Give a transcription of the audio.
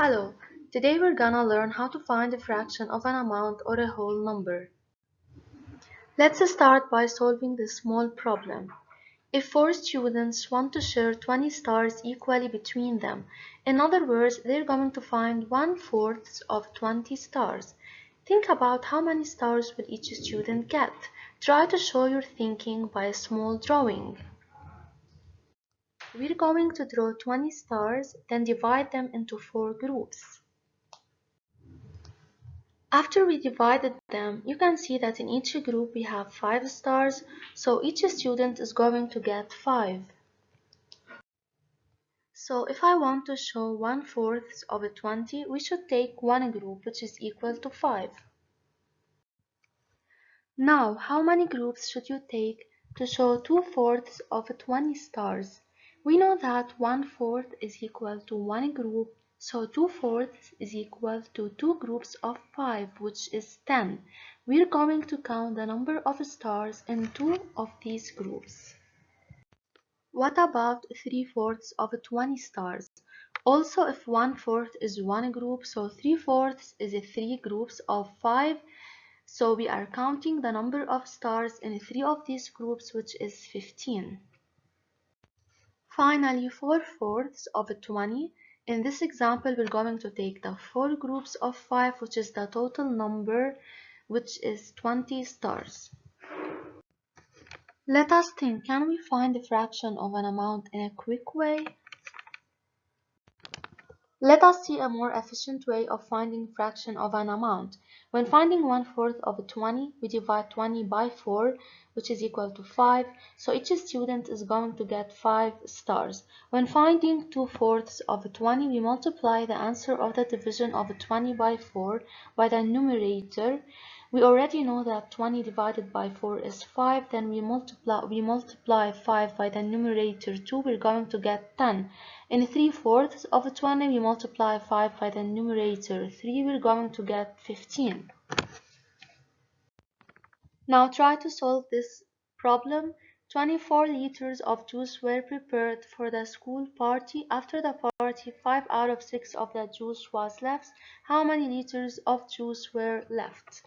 Hello, today we're gonna learn how to find a fraction of an amount or a whole number. Let's start by solving this small problem. If four students want to share 20 stars equally between them, in other words, they're going to find one-fourth of 20 stars. Think about how many stars will each student get. Try to show your thinking by a small drawing. We're going to draw 20 stars, then divide them into four groups. After we divided them, you can see that in each group we have 5 stars, so each student is going to get 5. So if I want to show 1 fourth of a 20, we should take one group which is equal to 5. Now, how many groups should you take to show 2 fourths of 20 stars? We know that 1 fourth is equal to one group, so 2 fourths is equal to two groups of 5, which is 10. We're going to count the number of stars in two of these groups. What about 3 fourths of 20 stars? Also, if 1 fourth is one group, so 3 fourths is three groups of 5. So we are counting the number of stars in three of these groups, which is 15. Finally, 4 fourths of 20. In this example, we're going to take the four groups of 5, which is the total number, which is 20 stars. Let us think, can we find the fraction of an amount in a quick way? Let us see a more efficient way of finding fraction of an amount. When finding one-fourth of 20, we divide 20 by 4, which is equal to 5, so each student is going to get 5 stars. When finding 2 fourths of 20, we multiply the answer of the division of 20 by 4 by the numerator, we already know that 20 divided by 4 is 5. Then we multiply we multiply 5 by the numerator 2. We're going to get 10. In 3 fourths of 20 we multiply 5 by the numerator 3. We're going to get 15. Now try to solve this problem. 24 liters of juice were prepared for the school party. After the party, 5 out of 6 of the juice was left. How many liters of juice were left?